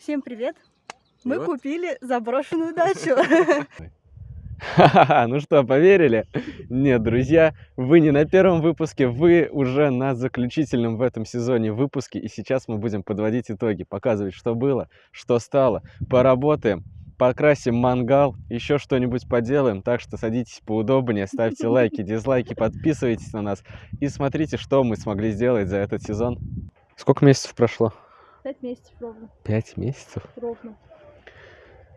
Всем привет! Мы вот. купили заброшенную дачу. Ну что, поверили? Нет, друзья, вы не на первом выпуске, вы уже на заключительном в этом сезоне выпуске, и сейчас мы будем подводить итоги, показывать, что было, что стало, поработаем, покрасим мангал, еще что-нибудь поделаем, так что садитесь поудобнее, ставьте лайки, дизлайки, подписывайтесь на нас и смотрите, что мы смогли сделать за этот сезон. Сколько месяцев прошло? Пять месяцев ровно. Пять месяцев? Ровно.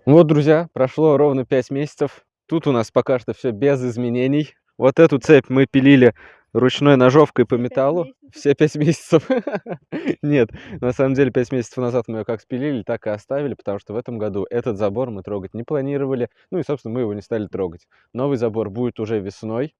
Ну вот, друзья, прошло ровно 5 месяцев. Тут у нас пока что все без изменений. Вот эту цепь мы пилили ручной ножовкой по Пять металлу. месяцев. Все 5 месяцев. Нет, на самом деле 5 месяцев назад мы ее как спилили, так и оставили, потому что в этом году этот забор мы трогать не планировали. Ну и, собственно, мы его не стали трогать. Новый забор будет уже весной.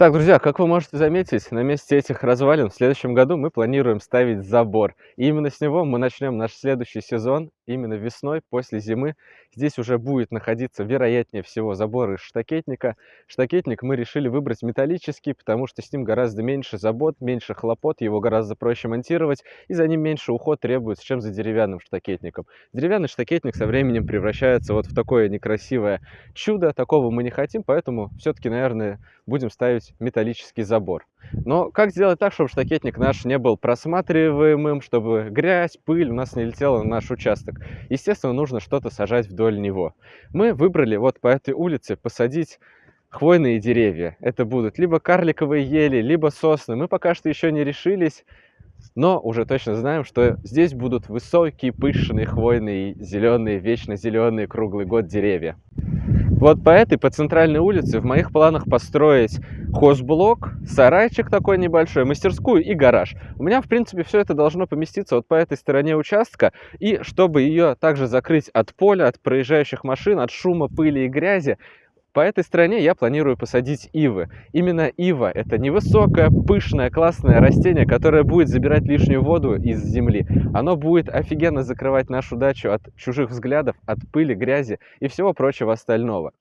Так, друзья, как вы можете заметить, на месте этих развалин в следующем году мы планируем ставить забор. И именно с него мы начнем наш следующий сезон, именно весной, после зимы. Здесь уже будет находиться, вероятнее всего, забор из штакетника. Штакетник мы решили выбрать металлический, потому что с ним гораздо меньше забот, меньше хлопот, его гораздо проще монтировать, и за ним меньше уход требуется, чем за деревянным штакетником. Деревянный штакетник со временем превращается вот в такое некрасивое чудо, такого мы не хотим, поэтому все-таки, наверное, будем ставить металлический забор. Но как сделать так, чтобы штакетник наш не был просматриваемым, чтобы грязь, пыль у нас не летела на наш участок? Естественно, нужно что-то сажать вдоль него. Мы выбрали вот по этой улице посадить хвойные деревья. Это будут либо карликовые ели, либо сосны. Мы пока что еще не решились, но уже точно знаем, что здесь будут высокие, пышные, хвойные, зеленые, вечно зеленые, круглый год деревья. Вот по этой, по центральной улице в моих планах построить хозблок, сарайчик такой небольшой, мастерскую и гараж. У меня, в принципе, все это должно поместиться вот по этой стороне участка. И чтобы ее также закрыть от поля, от проезжающих машин, от шума, пыли и грязи, по этой стороне я планирую посадить ивы. Именно ива – это невысокое, пышное, классное растение, которое будет забирать лишнюю воду из земли. Оно будет офигенно закрывать нашу дачу от чужих взглядов, от пыли, грязи и всего прочего остального.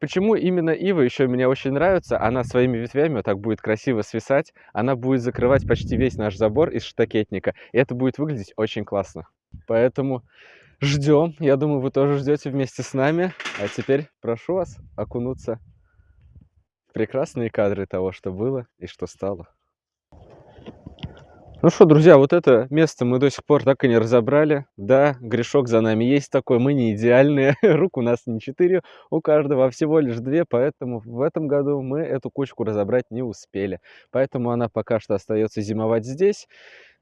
Почему именно ива еще мне очень нравится? Она своими ветвями вот так будет красиво свисать, она будет закрывать почти весь наш забор из штакетника, и это будет выглядеть очень классно. Поэтому ждем. Я думаю, вы тоже ждете вместе с нами. А теперь прошу вас окунуться в прекрасные кадры того, что было и что стало. Ну что, друзья, вот это место мы до сих пор так и не разобрали. Да, грешок за нами есть такой, мы не идеальные, рук у нас не четыре, у каждого всего лишь две, поэтому в этом году мы эту кучку разобрать не успели. Поэтому она пока что остается зимовать здесь.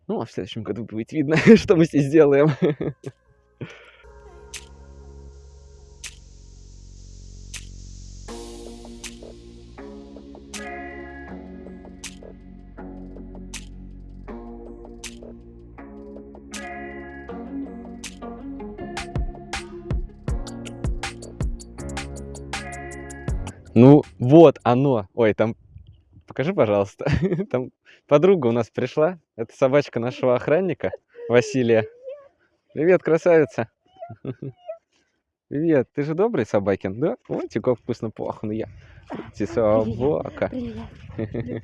Ну, а в следующем году будет видно, что мы здесь сделаем. Ну, вот оно. Ой, там, покажи, пожалуйста. Там подруга у нас пришла. Это собачка нашего охранника, Василия. Привет, красавица. Привет, ты же добрый собакин, да? Ой, тебе как вкусно пахну я. Ты собака.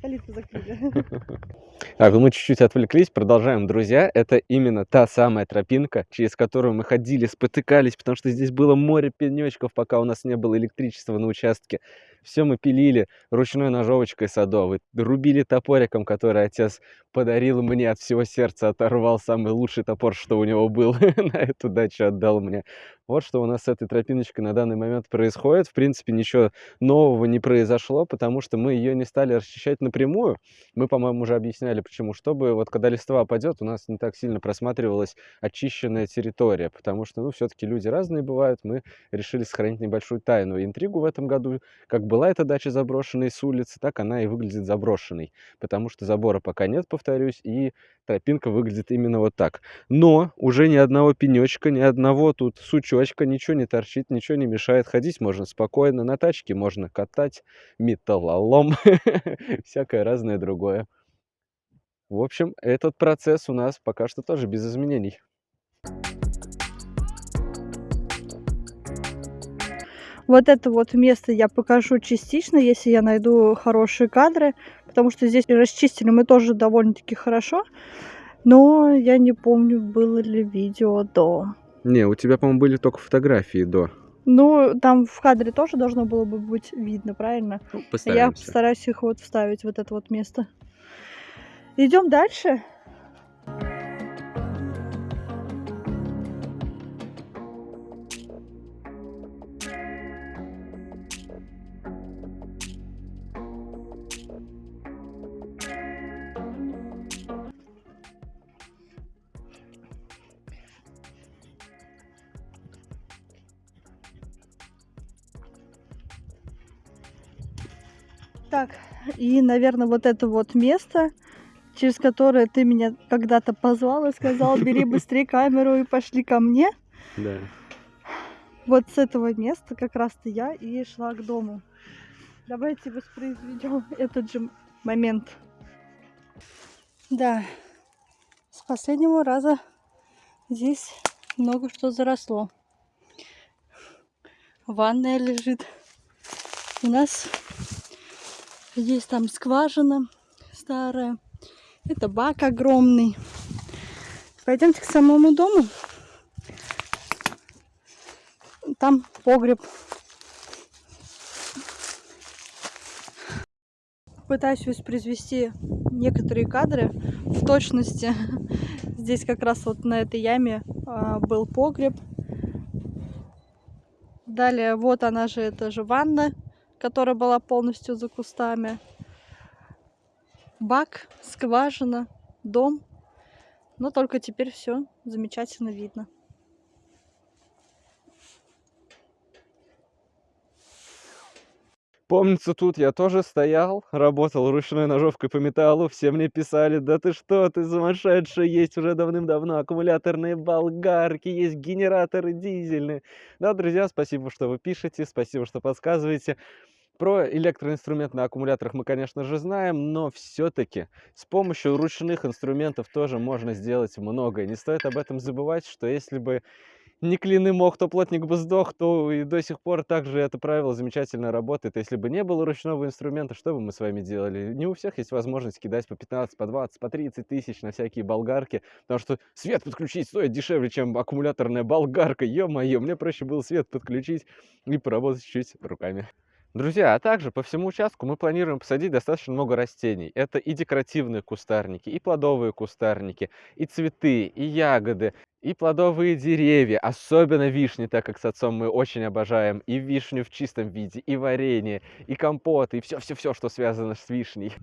Калитку закрыли. Так, ну мы чуть-чуть отвлеклись, продолжаем, друзья. Это именно та самая тропинка, через которую мы ходили, спотыкались, потому что здесь было море пенечков, пока у нас не было электричества на участке. Все мы пилили ручной ножовочкой садовой, рубили топориком, который отец подарил мне от всего сердца, оторвал самый лучший топор, что у него был, на эту дачу отдал мне. Вот что у нас с этой тропиночкой на данный момент происходит. В принципе, ничего нового не произошло, потому что мы ее не стали расчищать напрямую. Мы, по-моему, уже объясняли, почему. Чтобы вот когда листва опадет, у нас не так сильно просматривалась очищенная территория, потому что, ну, все-таки люди разные бывают. Мы решили сохранить небольшую тайну и интригу в этом году. Как была эта дача заброшенной с улицы, так она и выглядит заброшенной, потому что забора пока нет, повторюсь, и тропинка выглядит именно вот так. Но уже ни одного пенечка, ни одного тут сучочка, ничего не торчит, ничего не мешает. Ходить можно спокойно, на тачке можно катать, металлолом, всякое разное другое. В общем, этот процесс у нас пока что тоже без изменений. Вот это вот место я покажу частично, если я найду хорошие кадры, потому что здесь расчистили мы тоже довольно-таки хорошо, но я не помню, было ли видео до. Не, у тебя, по-моему, были только фотографии до. Ну, там в кадре тоже должно было бы быть видно, правильно? Ну, Я постараемся. постараюсь их вот вставить, вот это вот место. Идем дальше. Так, и, наверное, вот это вот место, через которое ты меня когда-то позвал и сказал, бери быстрее камеру и пошли ко мне. Да. Вот с этого места как раз-то я и шла к дому. Давайте воспроизведем этот же момент. Да, с последнего раза здесь много что заросло. Ванная лежит. У нас есть там скважина старая. Это бак огромный. Пойдемте к самому дому. Там погреб. Пытаюсь воспроизвести некоторые кадры в точности. Здесь как раз вот на этой яме а, был погреб. Далее вот она же, это же ванна, которая была полностью за кустами. Бак, скважина, дом. Но только теперь все замечательно видно. Помнится, тут я тоже стоял, работал ручной ножовкой по металлу, все мне писали, да ты что, ты сумасшедший, есть уже давным-давно аккумуляторные болгарки, есть генераторы дизельные. Да, друзья, спасибо, что вы пишете, спасибо, что подсказываете. Про электроинструмент на аккумуляторах мы, конечно же, знаем, но все-таки с помощью ручных инструментов тоже можно сделать многое. Не стоит об этом забывать, что если бы не клин и мох, то плотник бы сдох, то и до сих пор также это правило замечательно работает. Если бы не было ручного инструмента, что бы мы с вами делали? Не у всех есть возможность кидать по 15, по 20, по 30 тысяч на всякие болгарки, потому что свет подключить стоит дешевле, чем аккумуляторная болгарка. Ё-моё, мне проще было свет подключить и поработать чуть руками. Друзья, а также по всему участку мы планируем посадить достаточно много растений. Это и декоративные кустарники, и плодовые кустарники, и цветы, и ягоды, и плодовые деревья, особенно вишни, так как с отцом мы очень обожаем и вишню в чистом виде, и варенье, и компоты, и все-все-все, что связано с вишней.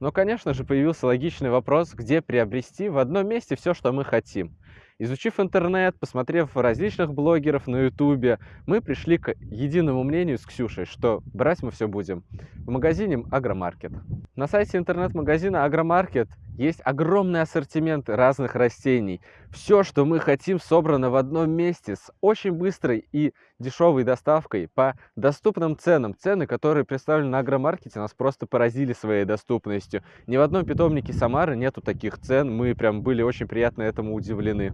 Но, конечно же, появился логичный вопрос, где приобрести в одном месте все, что мы хотим. Изучив интернет, посмотрев различных блогеров на ютубе, мы пришли к единому мнению с Ксюшей, что брать мы все будем в магазине Агромаркет. На сайте интернет-магазина Агромаркет есть огромный ассортимент разных растений. Все, что мы хотим, собрано в одном месте с очень быстрой и дешевой доставкой по доступным ценам. Цены, которые представлены на Агромаркете, нас просто поразили своей доступностью. Ни в одном питомнике Самары нету таких цен. Мы прям были очень приятно этому удивлены.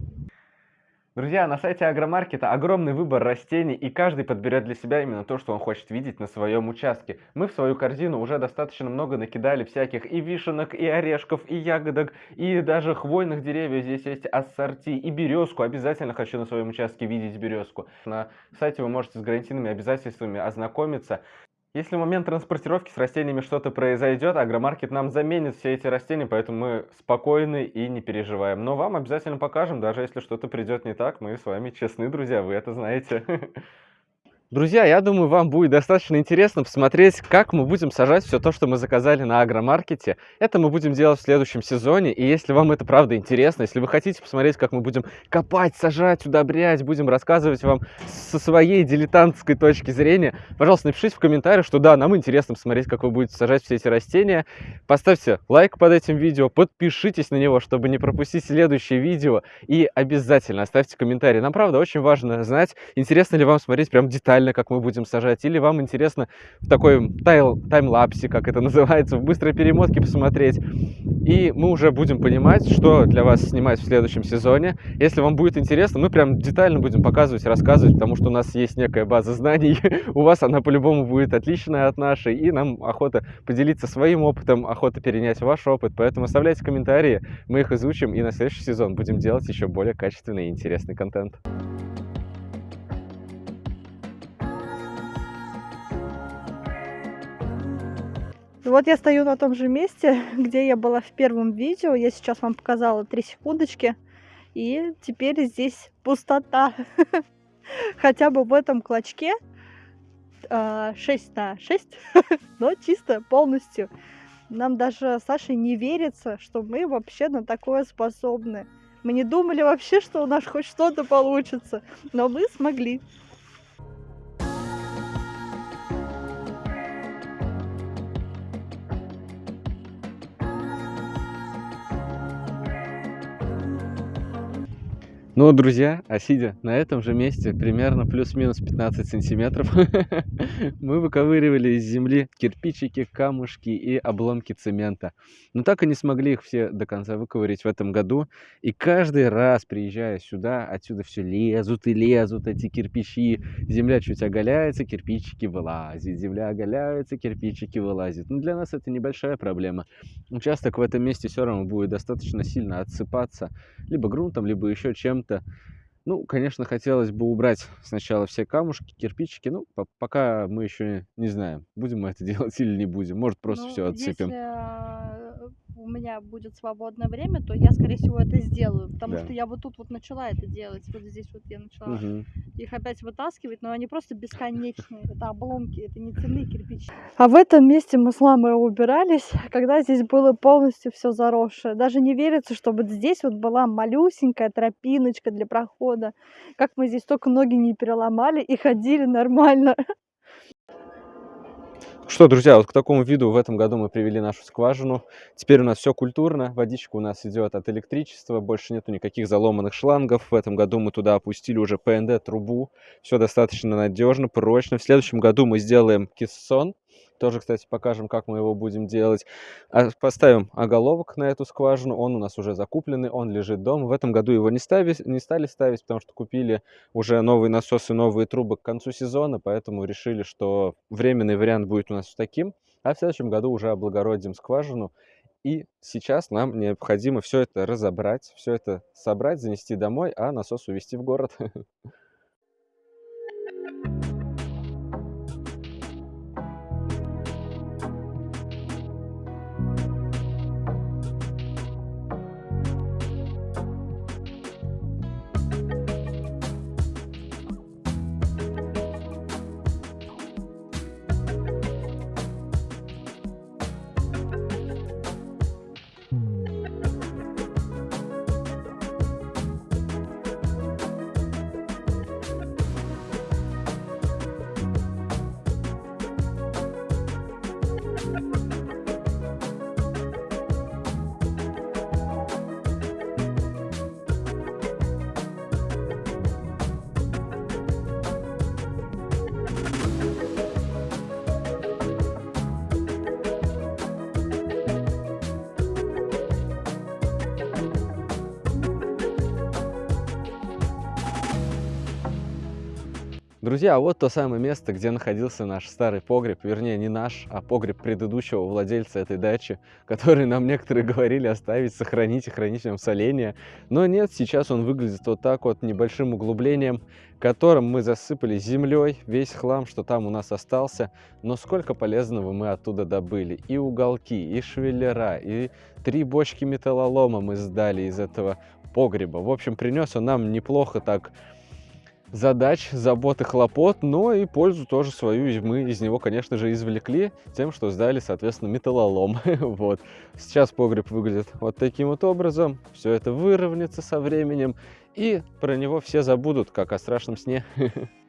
Друзья, на сайте Агромаркета огромный выбор растений, и каждый подберет для себя именно то, что он хочет видеть на своем участке. Мы в свою корзину уже достаточно много накидали всяких и вишенок, и орешков, и ягодок, и даже хвойных деревьев. Здесь есть ассорти, и березку. Обязательно хочу на своем участке видеть березку. На сайте вы можете с гарантийными обязательствами ознакомиться. Если в момент транспортировки с растениями что-то произойдет, агромаркет нам заменит все эти растения, поэтому мы спокойны и не переживаем. Но вам обязательно покажем, даже если что-то придет не так, мы с вами честны, друзья, вы это знаете. Друзья, я думаю, вам будет достаточно интересно посмотреть, как мы будем сажать все то, что мы заказали на агромаркете. Это мы будем делать в следующем сезоне, и если вам это правда интересно, если вы хотите посмотреть, как мы будем копать, сажать, удобрять, будем рассказывать вам со своей дилетантской точки зрения, пожалуйста, напишите в комментариях, что да, нам интересно посмотреть, как вы будете сажать все эти растения. Поставьте лайк под этим видео, подпишитесь на него, чтобы не пропустить следующее видео, и обязательно оставьте комментарий. Нам, правда, очень важно знать, интересно ли вам смотреть прям детально, как мы будем сажать, или вам интересно в такой тайл, таймлапсе, как это называется, в быстрой перемотке посмотреть. И мы уже будем понимать, что для вас снимать в следующем сезоне. Если вам будет интересно, мы прям детально будем показывать, рассказывать, потому что у нас есть некая база знаний. у вас она по-любому будет отличная от нашей, и нам охота поделиться своим опытом, охота перенять ваш опыт. Поэтому оставляйте комментарии, мы их изучим, и на следующий сезон будем делать еще более качественный и интересный контент. Вот я стою на том же месте, где я была в первом видео. Я сейчас вам показала 3 секундочки. И теперь здесь пустота. Хотя бы в этом клочке а, 6 на 6, но чисто полностью. Нам даже Саше не верится, что мы вообще на такое способны. Мы не думали вообще, что у нас хоть что-то получится, но мы смогли. Ну, друзья, а сидя на этом же месте, примерно плюс-минус 15 сантиметров, мы выковыривали из земли кирпичики, камушки и обломки цемента. Но так и не смогли их все до конца выковырить в этом году. И каждый раз, приезжая сюда, отсюда все лезут и лезут эти кирпичи. Земля чуть оголяется, кирпичики вылазят. Земля оголяется, кирпичики вылазят. Но для нас это небольшая проблема. Участок в этом месте все равно будет достаточно сильно отсыпаться. Либо грунтом, либо еще чем чем-то. Ну, конечно, хотелось бы убрать сначала все камушки, кирпичики. Ну, по пока мы еще не знаем, будем мы это делать или не будем. Может, просто Ну, все отсыпем. если а, у меня будет свободное время, то я, скорее всего, это сделаю. Потому Да. что я вот тут вот начала это делать. Вот здесь вот я начала Мгм. их опять вытаскивать, но они просто бесконечные. Это обломки, это не цельные кирпичи. А в этом месте мы с мамой убирались, когда здесь было полностью все заросшее. Даже не верится, что вот здесь вот была малюсенькая тропиночка для прохода. Как мы здесь только ноги не переломали и ходили нормально. Что, друзья, вот к такому виду в этом году мы привели нашу скважину. Теперь у нас все культурно, водичка у нас идет от электричества, больше нету никаких заломанных шлангов. В этом году мы туда опустили уже ПНД-трубу. Все достаточно надежно, прочно. В следующем году мы сделаем кессон. Тоже, кстати, покажем, как мы его будем делать. А, поставим оголовок на эту скважину. Он у нас уже закупленный, он лежит дома. В этом году его не, ставить, не стали ставить, потому что купили уже новые насосы, новые трубы к концу сезона. Поэтому решили, что временный вариант будет у нас таким. А в следующем году уже облагородим скважину. И сейчас нам необходимо все это разобрать, все это собрать, занести домой, а насос увезти в город. Друзья, вот то самое место, где находился наш старый погреб, вернее не наш, а погреб предыдущего владельца этой дачи, который нам некоторые говорили оставить, сохранить и хранить в нем соление. Но нет, сейчас он выглядит вот так вот, небольшим углублением, которым мы засыпали землей весь хлам, что там у нас остался. Но сколько полезного мы оттуда добыли. И уголки, и швеллера, и три бочки металлолома мы сдали из этого погреба. В общем, принес он нам неплохо так задач, забот и хлопот, но и пользу тоже свою мы из него, конечно же, извлекли тем, что сдали, соответственно, металлолом. вот. Сейчас погреб выглядит вот таким вот образом. Все это выровняется со временем, и про него все забудут, как о страшном сне.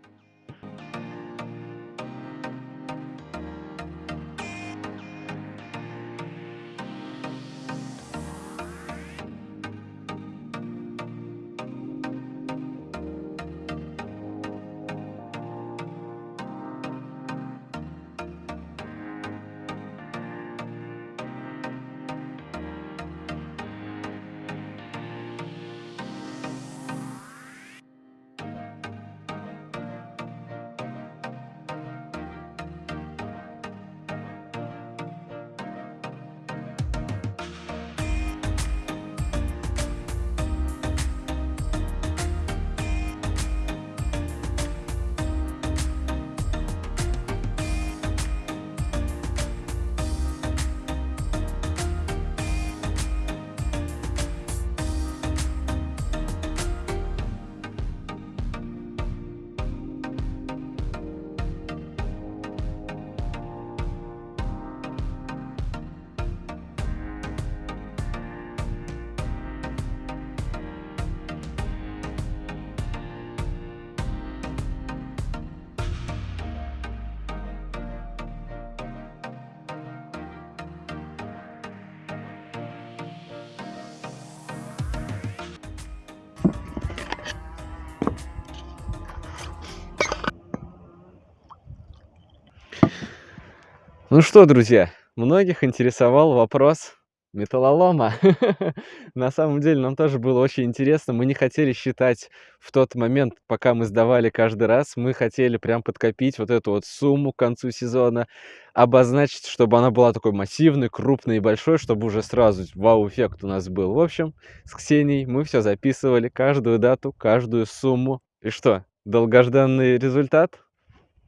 Ну что, друзья, многих интересовал вопрос металлолома. На самом деле нам тоже было очень интересно. Мы не хотели считать в тот момент, пока мы сдавали каждый раз, мы хотели прям подкопить вот эту вот сумму к концу сезона, обозначить, чтобы она была такой массивной, крупной и большой, чтобы уже сразу вау-эффект у нас был. В общем, с Ксенией мы все записывали, каждую дату, каждую сумму. И что, долгожданный результат?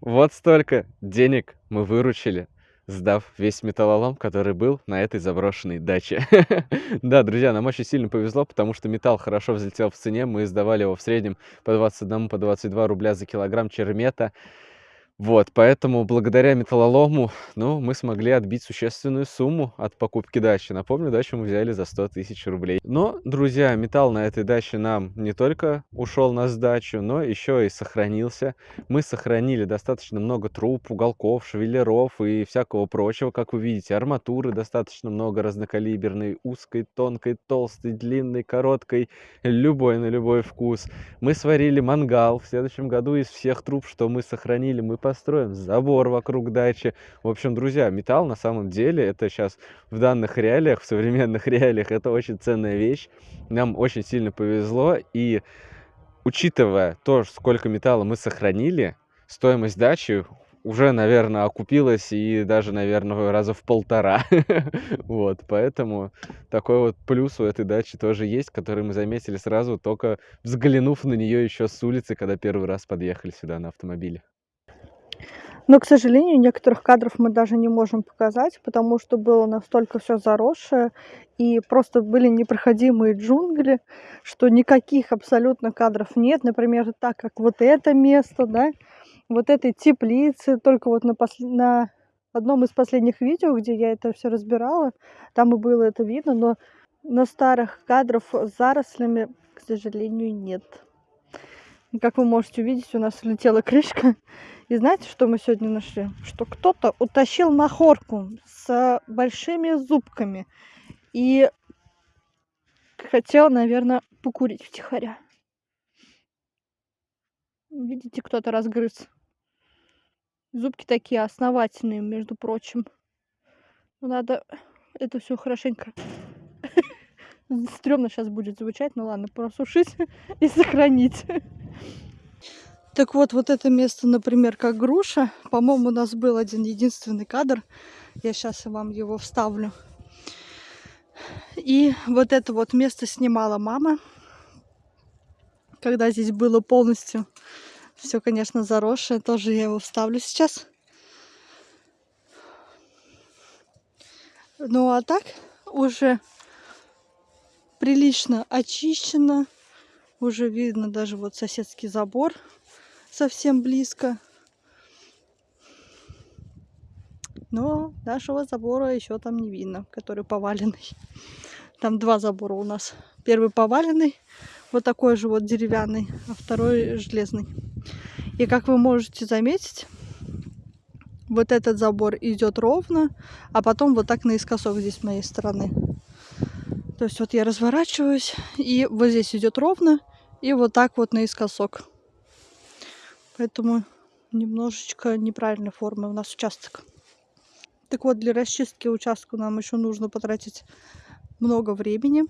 Вот столько денег мы выручили сдав весь металлолом, который был на этой заброшенной даче. Да, друзья, нам очень сильно повезло, потому что металл хорошо взлетел в цене. Мы сдавали его в среднем по 21, по 22 рубля за килограмм чермета. Вот, поэтому благодаря металлолому, ну, мы смогли отбить существенную сумму от покупки дачи. Напомню, дачу мы взяли за 100 тысяч рублей. Но, друзья, металл на этой даче нам не только ушел на сдачу, но еще и сохранился. Мы сохранили достаточно много труб, уголков, швеллеров и всякого прочего. Как вы видите, арматуры достаточно много разнокалиберной, узкой, тонкой, толстой, длинной, короткой, любой на любой вкус. Мы сварили мангал. В следующем году из всех труб, что мы сохранили, мы построим забор вокруг дачи. В общем, друзья, металл на самом деле, это сейчас в данных реалиях, в современных реалиях, это очень ценная вещь. Нам очень сильно повезло, и учитывая то, сколько металла мы сохранили, стоимость дачи уже, наверное, окупилась и даже, наверное, раза в полтора. вот, поэтому такой вот плюс у этой дачи тоже есть, который мы заметили сразу, только взглянув на нее еще с улицы, когда первый раз подъехали сюда на автомобиле. Но, к сожалению, некоторых кадров мы даже не можем показать, потому что было настолько все заросшее, и просто были непроходимые джунгли, что никаких абсолютно кадров нет. Например, так как вот это место, да, вот этой теплицы, только вот на, пос... на одном из последних видео, где я это все разбирала, там и было это видно, но на старых кадров с зарослями, к сожалению, нет. Как вы можете увидеть, у нас летела крышка. И знаете, что мы сегодня нашли? Что кто-то утащил махорку с большими зубками и хотел, наверное, покурить втихаря. Видите, кто-то разгрыз. Зубки такие основательные, между прочим. Надо это все хорошенько Стремно сейчас будет звучать, ну ладно, просушить и сохранить. Так вот, вот это место, например, как груша. По-моему, у нас был один единственный кадр. Я сейчас вам его вставлю. И вот это вот место снимала мама. Когда здесь было полностью все, конечно, заросшее. Тоже я его вставлю сейчас. Ну а так уже прилично очищено. Уже видно даже вот соседский забор совсем близко. Но нашего забора еще там не видно, который поваленный. Там два забора у нас. Первый поваленный, вот такой же вот деревянный, а второй железный. И как вы можете заметить, вот этот забор идет ровно, а потом вот так наискосок здесь с моей стороны. То есть вот я разворачиваюсь, и вот здесь идет ровно, и вот так вот наискосок. Поэтому немножечко неправильной формы у нас участок. Так вот, для расчистки участка нам еще нужно потратить много времени.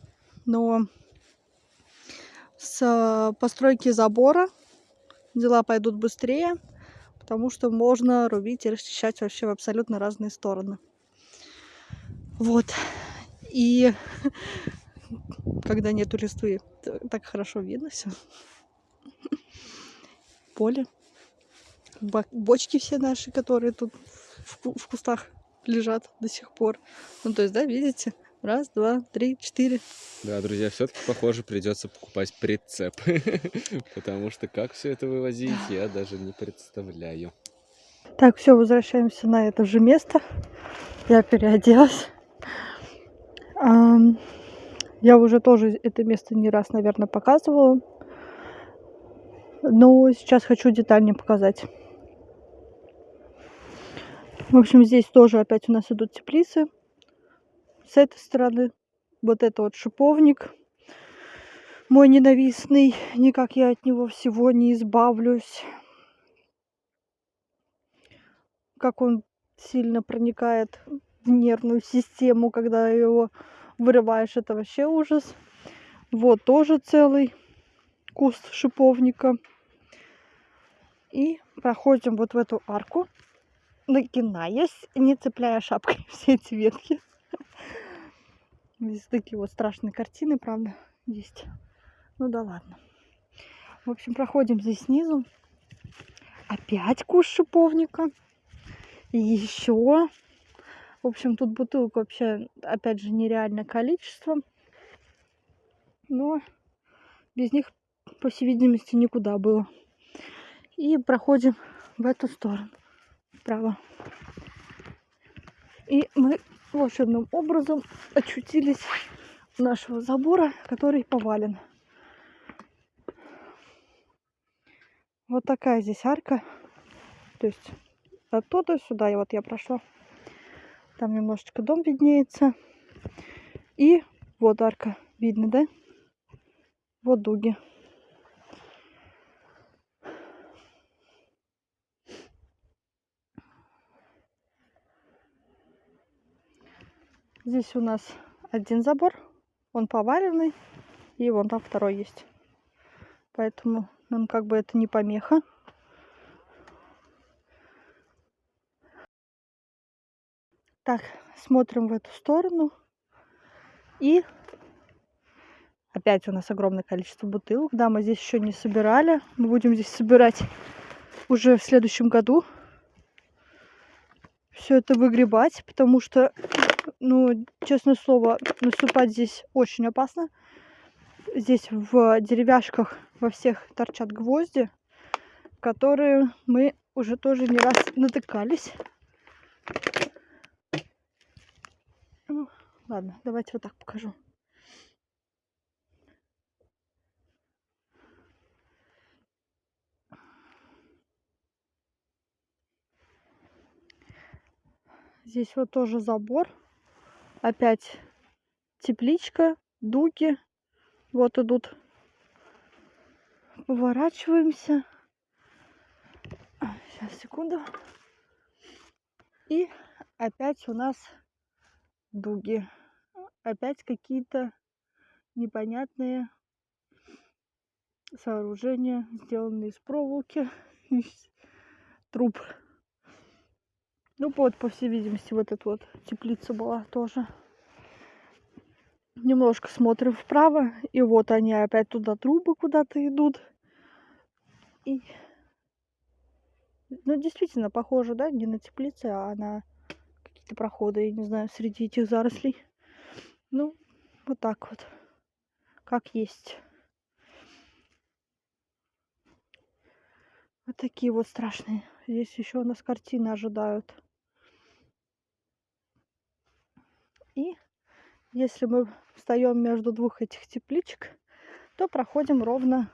Но с постройки забора дела пойдут быстрее, потому что можно рубить и расчищать вообще в абсолютно разные стороны. Вот. И когда нету листвы, так хорошо видно все. Поле бочки все наши, которые тут в, в кустах лежат до сих пор. Ну, то есть, да, видите? Раз, два, три, четыре. Да, друзья, все-таки, похоже, придется покупать прицеп. Потому что как все это вывозить, я даже не представляю. Так, все, возвращаемся на это же место. Я переоделась. Я уже тоже это место не раз, наверное, показывала. Но сейчас хочу детальнее показать. В общем, здесь тоже опять у нас идут теплицы. С этой стороны вот это вот шиповник. Мой ненавистный. Никак я от него всего не избавлюсь. Как он сильно проникает в нервную систему, когда его вырываешь. Это вообще ужас. Вот тоже целый куст шиповника. И проходим вот в эту арку, нагинаясь, не цепляя шапкой все эти ветки. Здесь такие вот страшные картины, правда, есть. Ну да ладно. В общем, проходим здесь снизу. Опять куст шиповника. Еще. В общем, тут бутылок вообще, опять же, нереальное количество. Но без них, по всей видимости, никуда было. И проходим в эту сторону. Вправо. И мы волшебным образом очутились нашего забора, который повален. Вот такая здесь арка. То есть оттуда сюда, и вот я прошла. Там немножечко дом виднеется. И вот арка. Видно, да? Вот дуги. Здесь у нас один забор, он поваленный, и вон там второй есть. Поэтому нам как бы это не помеха. Так, смотрим в эту сторону. И опять у нас огромное количество бутылок. Да, мы здесь еще не собирали. Мы будем здесь собирать уже в следующем году. Все это выгребать, потому что, ну, честное слово, наступать здесь очень опасно. Здесь в деревяшках во всех торчат гвозди, которые мы уже тоже не раз натыкались. Ну, ладно, давайте вот так покажу. Здесь вот тоже забор. Опять тепличка, дуги. Вот идут. Поворачиваемся. Сейчас, секунду. И опять у нас дуги. Опять какие-то непонятные сооружения, сделанные из проволоки, из труб. Ну вот, по всей видимости, вот эта вот теплица была тоже. Немножко смотрим вправо, и вот они опять туда трубы куда-то идут. И... Ну, действительно, похоже, да, не на теплице, а на какие-то проходы, я не знаю, среди этих зарослей. Ну, вот так вот. Как есть. Вот такие вот страшные. Здесь еще нас картины ожидают. И если мы встаем между двух этих тепличек, то проходим ровно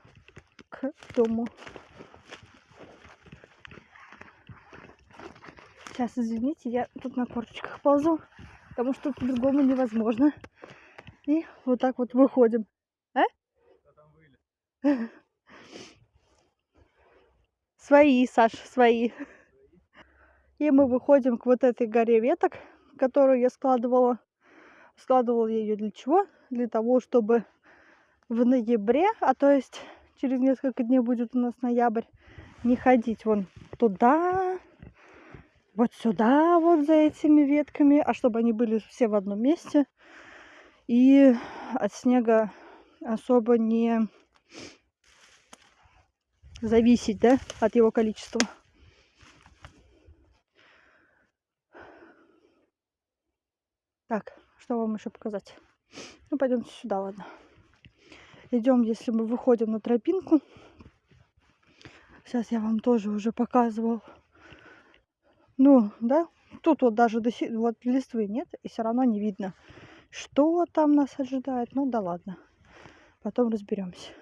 к дому. Сейчас, извините, я тут на корточках ползу, потому что по-другому невозможно. И вот так вот выходим. А? Свои, Саш, свои. И мы выходим к вот этой горе веток, которую я складывала Складывал я ее для чего? Для того, чтобы в ноябре, а то есть через несколько дней будет у нас ноябрь, не ходить вон туда, вот сюда, вот за этими ветками, а чтобы они были все в одном месте. И от снега особо не зависеть, да, от его количества. Так, что вам еще показать? Ну, пойдемте сюда, ладно. Идем, если мы выходим на тропинку. Сейчас я вам тоже уже показывал. Ну, да, тут вот даже до сих... вот листвы нет, и все равно не видно, что там нас ожидает. Ну да ладно, потом разберемся.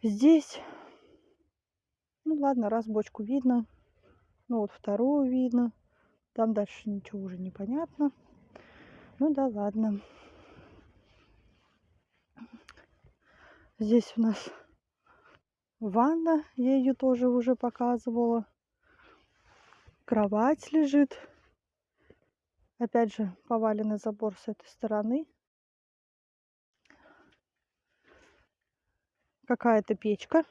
Здесь, ну ладно, раз бочку видно, ну вот вторую видно, там дальше ничего уже непонятно. Ну да ладно. Здесь у нас ванна. Я ее тоже уже показывала. Кровать лежит. Опять же, поваленный забор с этой стороны. Какая-то печка.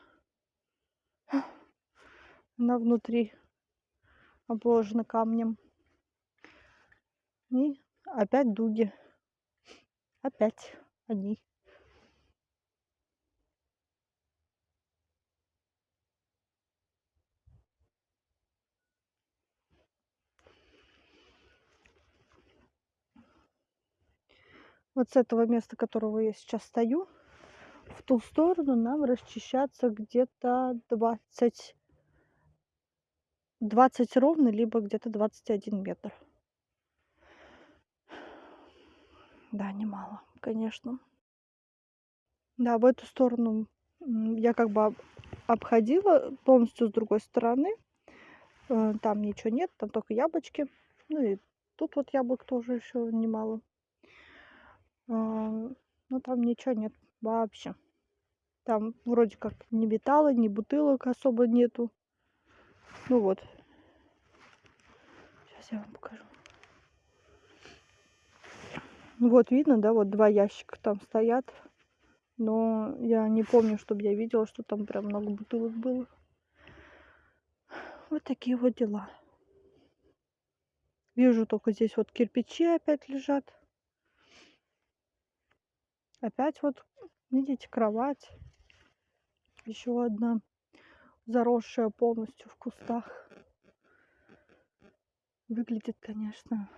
Она внутри обложена камнем. И опять дуги. Опять они. Вот с этого места, которого я сейчас стою, в ту сторону нам расчищаться где-то 20, 20 ровно, либо где-то 21 метр. Да, немало, конечно. Да, в эту сторону я как бы обходила полностью с другой стороны. Э, там ничего нет, там только яблочки. Ну и тут вот яблок тоже еще немало. А, ну там ничего нет вообще. Там вроде как ни металла, ни бутылок особо нету. Ну вот. Сейчас я вам покажу. Вот видно, да, вот два ящика там стоят. Но я не помню, чтобы я видела, что там прям много бутылок было. Вот такие вот дела. Вижу только здесь вот кирпичи опять лежат. Опять вот, видите, кровать. Еще одна заросшая полностью в кустах. Выглядит, конечно,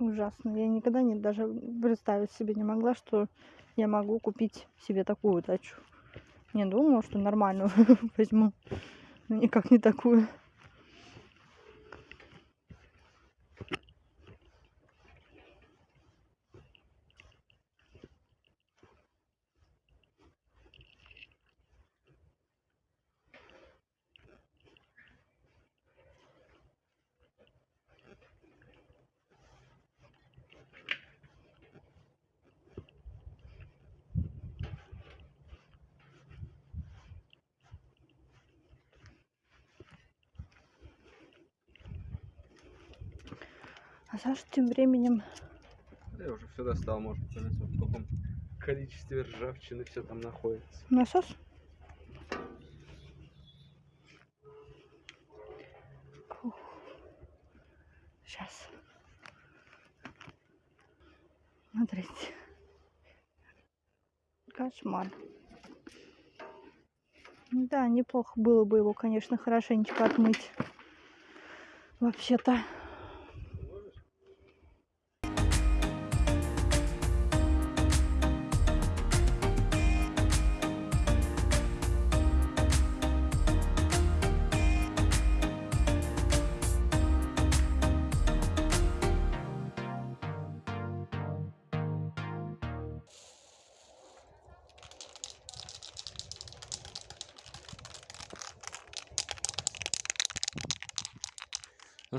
ужасно. Я никогда не даже представить себе не могла, что я могу купить себе такую дачу. Не думала, что нормальную возьму, но никак не такую. А Саша тем временем... Я уже все достал, может понять, в каком количестве ржавчины все там находится. Насос? Сейчас. Смотрите. Кошмар. Да, неплохо было бы его, конечно, хорошенечко отмыть. Вообще-то.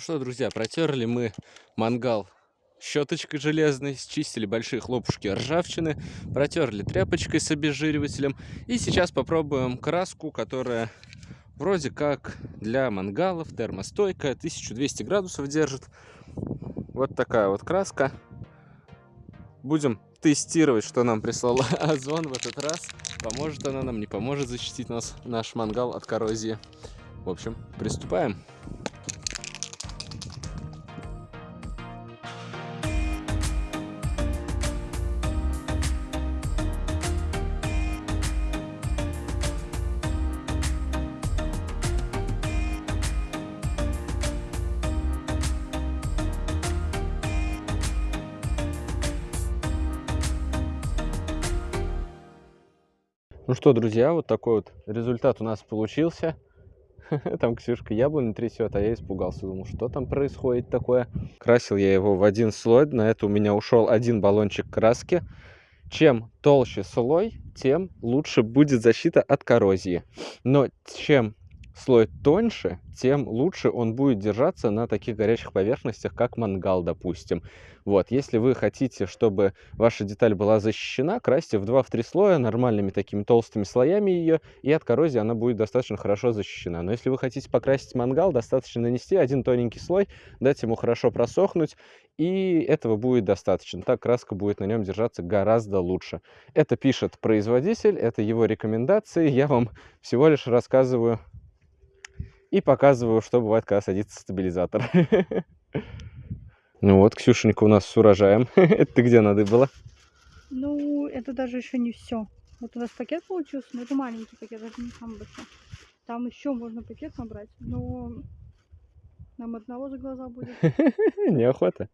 Что, друзья, протерли мы мангал щеточкой железной, счистили большие хлопушки ржавчины, протерли тряпочкой с обезжиривателем. И сейчас попробуем краску, которая вроде как для мангалов, термостойкая, 1200 градусов держит. Вот такая вот краска. Будем тестировать, что нам прислал Озон в этот раз. Поможет она нам, не поможет защитить нас, наш мангал от коррозии. В общем, приступаем. Ну что, друзья, вот такой вот результат у нас получился. Там Ксюшка яблони трясет, а я испугался. Думал, что там происходит такое. Красил я его в один слой. На это у меня ушел один баллончик краски. Чем толще слой, тем лучше будет защита от коррозии. Но чем слой тоньше, тем лучше он будет держаться на таких горячих поверхностях, как мангал, допустим. Вот, если вы хотите, чтобы ваша деталь была защищена, красьте в 2-3 слоя нормальными такими толстыми слоями ее, и от коррозии она будет достаточно хорошо защищена. Но если вы хотите покрасить мангал, достаточно нанести один тоненький слой, дать ему хорошо просохнуть, и этого будет достаточно. Так краска будет на нем держаться гораздо лучше. Это пишет производитель, это его рекомендации. Я вам всего лишь рассказываю и показываю, что бывает, когда садится стабилизатор. Ну вот, Ксюшенька у нас с урожаем. Это ты где надо было? Ну, это даже еще не все. Вот у нас пакет получился, но это маленький пакет, это не самый большой. Там еще можно пакет набрать, но нам одного за глаза будет. Неохота.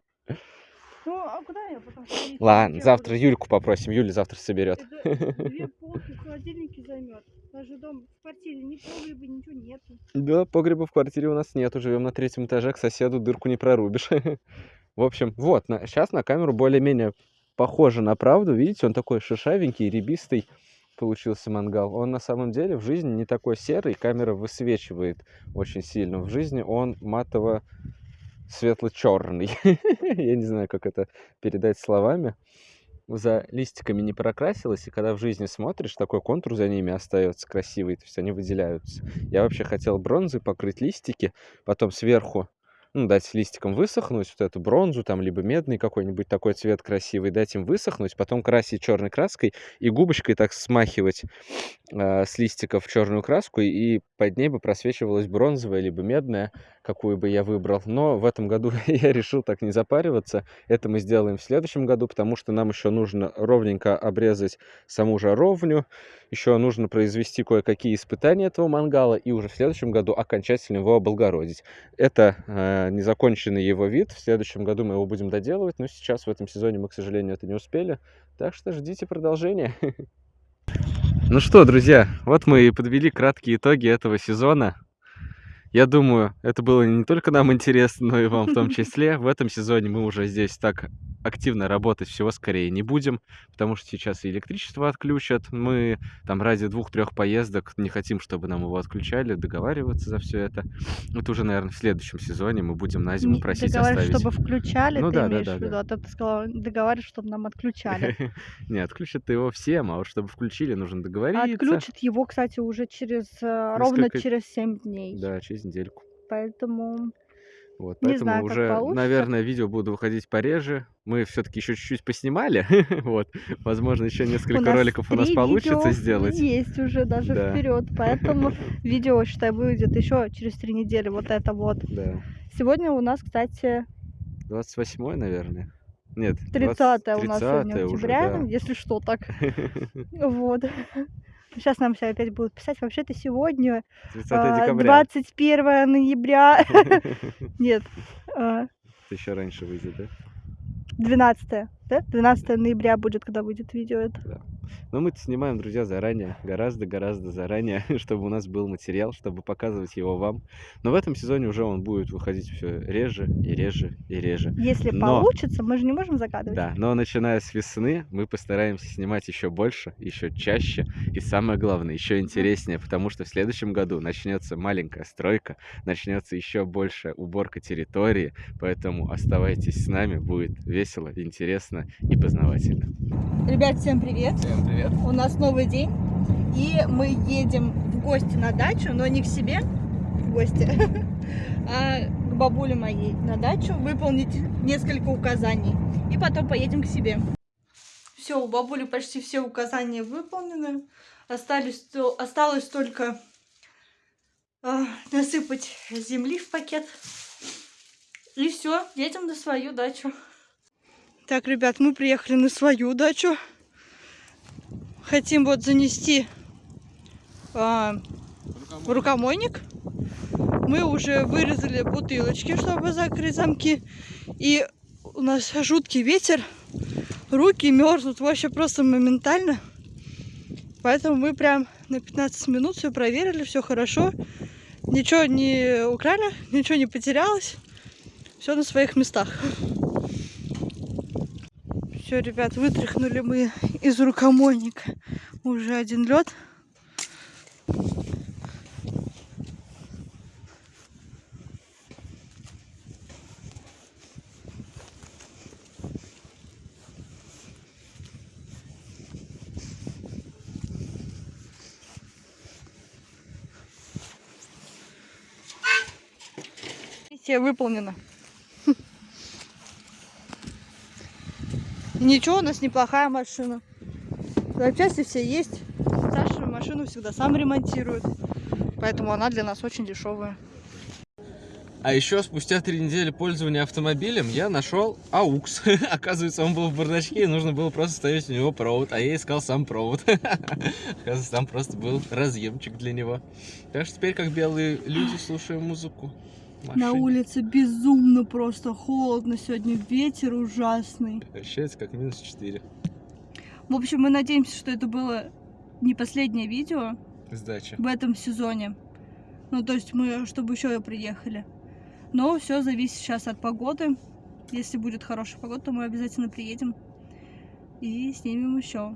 Ну, а куда я потом? Ладно, завтра Юльку попросим, Юля завтра соберет. Две полки в холодильнике займет. Даже дом в квартире ни погреба, ничего нету. Да, погреба в квартире у нас нету, живем на третьем этаже, к соседу дырку не прорубишь. В общем, вот, сейчас на камеру более-менее похоже на правду. Видите, он такой шишавенький, ребистый получился мангал. Он на самом деле в жизни не такой серый, камера высвечивает очень сильно. В жизни он матово светло-черный. Я не знаю, как это передать словами. За листиками не прокрасилось, и когда в жизни смотришь, такой контур за ними остается красивый, то есть они выделяются. Я вообще хотел бронзой покрыть листики, потом сверху ну, дать листикам высохнуть, вот эту бронзу, там, либо медный какой-нибудь такой цвет красивый, дать им высохнуть, потом красить черной краской и губочкой так смахивать э, с листиков черную краску, и под ней бы просвечивалась бронзовая, либо медная, какую бы я выбрал. Но в этом году я решил так не запариваться. Это мы сделаем в следующем году, потому что нам еще нужно ровненько обрезать саму жаровню, еще нужно произвести кое-какие испытания этого мангала, и уже в следующем году окончательно его облагородить. Это э, незаконченный его вид. В следующем году мы его будем доделывать, но сейчас в этом сезоне мы, к сожалению, это не успели. Так что ждите продолжения. Ну что, друзья, вот мы и подвели краткие итоги этого сезона. Я думаю, это было не только нам интересно, но и вам в том числе. В этом сезоне мы уже здесь так активно работать всего скорее не будем, потому что сейчас и электричество отключат. Мы там ради двух-трех поездок не хотим, чтобы нам его отключали, договариваться за все это. Это уже, наверное, в следующем сезоне мы будем на зиму просить договаривать, оставить. чтобы включали, Ну ты да, да, имеешь да, в виду, да. а то ты сказала, договаривать, чтобы нам отключали. Не, отключат его всем, а вот чтобы включили, нужно договориться. Отключат его, кстати, уже через э, ровно через 7 дней. Да, через недельку. Поэтому Вот, Не поэтому знаю, уже, получится. наверное, видео будут выходить пореже. Мы все-таки еще чуть-чуть поснимали. вот, возможно, еще несколько роликов у нас получится сделать. Есть уже даже Да. вперед. Поэтому видео, считай, выйдет еще через три недели. Вот это вот. Да. Сегодня у нас, кстати, 28 наверное. Нет, 30 у нас 30 сегодня уже, октября, да. если что так. Вот. Сейчас нам все опять будут писать. Вообще-то сегодня 30 а, декабря. 21 ноября. Нет, а, Это еще раньше выйдет, да? 12, да? 12 ноября будет, когда выйдет видео это. Но мы снимаем, друзья, заранее, гораздо-гораздо заранее, чтобы у нас был материал, чтобы показывать его вам. Но в этом сезоне уже он будет выходить все реже и реже и реже. Если Но- получится, мы же не можем загадывать. Да, но начиная с весны мы постараемся снимать еще больше, еще чаще и самое главное, еще интереснее, потому что в следующем году начнется маленькая стройка, начнется еще больше уборка территории, поэтому оставайтесь с нами, будет весело, интересно и познавательно. Ребят, всем привет! Всем привет! У нас новый день, и мы едем в гости на дачу, но не к себе в гости, а к бабуле моей на дачу выполнить несколько указаний. И потом поедем к себе. Все, у бабули почти все указания выполнены. Остались, осталось только а, насыпать земли в пакет. И все, едем на свою дачу. Так, ребят, мы приехали на свою дачу. Хотим вот занести а, в рукомойник. Мы уже вырезали бутылочки, чтобы закрыть замки. И у нас жуткий ветер. Руки мерзнут вообще просто моментально. Поэтому мы прям на 15 минут все проверили, все хорошо. Ничего не украли, ничего не потерялось. Все на своих местах. Все, ребят, вытряхнули мы из рукомойника уже один лед. Миссия выполнено. Ничего, у нас неплохая машина. Запчасти все есть. Саша машину всегда сам ремонтирует. Поэтому она для нас очень дешевая. А еще спустя три недели пользования автомобилем я нашел аукс. Оказывается, он был в бардачке, и нужно было просто ставить у него провод, а я искал сам провод. Оказывается, там просто был разъемчик для него. Так что теперь, как белые люди, слушаем музыку. В На машине. улице безумно просто холодно сегодня, ветер ужасный. Ощущается как минус 4. В общем, мы надеемся, что это было не последнее видео Сдача. в этом сезоне. Ну, то есть мы, чтобы еще приехали. Но все зависит сейчас от погоды. Если будет хорошая погода, то мы обязательно приедем и снимем еще.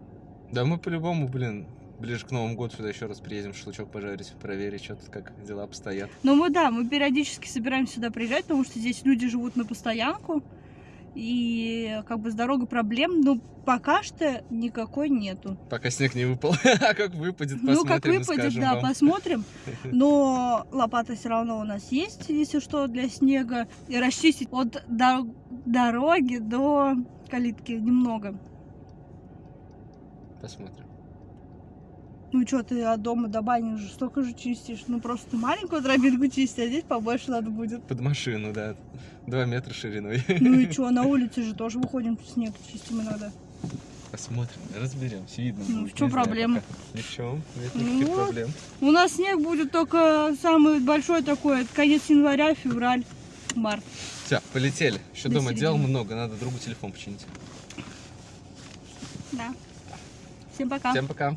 Да мы по-любому, блин, ближе к Новому году сюда еще раз приедем, шашлычок пожарить, проверить, что тут как дела обстоят. Но мы, да, мы периодически собираемся сюда приезжать, потому что здесь люди живут на постоянку. И как бы с дорогой проблем, но пока что никакой нету. Пока снег не выпал. А как выпадет, посмотрим ну, как выпадет, да, вам. посмотрим. Но лопата все равно у нас есть, если что, для снега. И расчистить от до- дороги до калитки немного. Посмотрим. Ну что, ты от дома до бани уже столько же чистишь. Ну просто маленькую тропинку чистить, а здесь побольше надо будет. Под машину, да. Два метра шириной. Ну и что, на улице же тоже выходим, снег чистим иногда. Посмотрим, разберемся, видно Ну, будет, в знаю проблема? Ни в чем, нет Ну никаких вот. проблем. У нас снег будет только самый большой такой, это конец января, февраль, март. Все, полетели. Еще До дома дел середины. много, надо другу телефон починить. Да. Всем пока. Всем пока.